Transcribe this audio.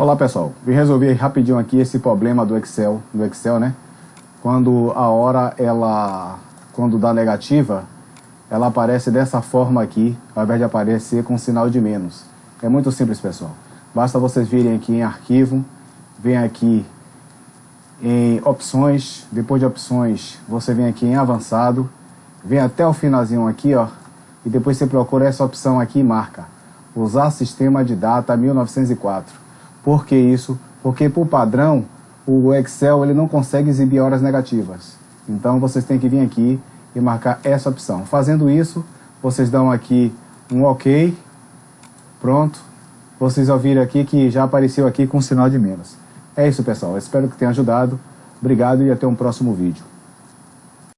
Olá pessoal, vim resolver rapidinho aqui esse problema do Excel, do Excel, né? Quando a hora ela, quando dá negativa, ela aparece dessa forma aqui, ao invés de aparecer com sinal de menos. É muito simples pessoal. Basta vocês virem aqui em arquivo, vem aqui em opções, depois de opções você vem aqui em avançado, vem até o finalzinho aqui ó, e depois você procura essa opção aqui e marca, usar sistema de data 1904. Por que isso? Porque por padrão, o Excel ele não consegue exibir horas negativas. Então vocês têm que vir aqui e marcar essa opção. Fazendo isso, vocês dão aqui um OK, pronto. Vocês ouviram aqui que já apareceu aqui com sinal de menos. É isso pessoal, espero que tenha ajudado. Obrigado e até um próximo vídeo.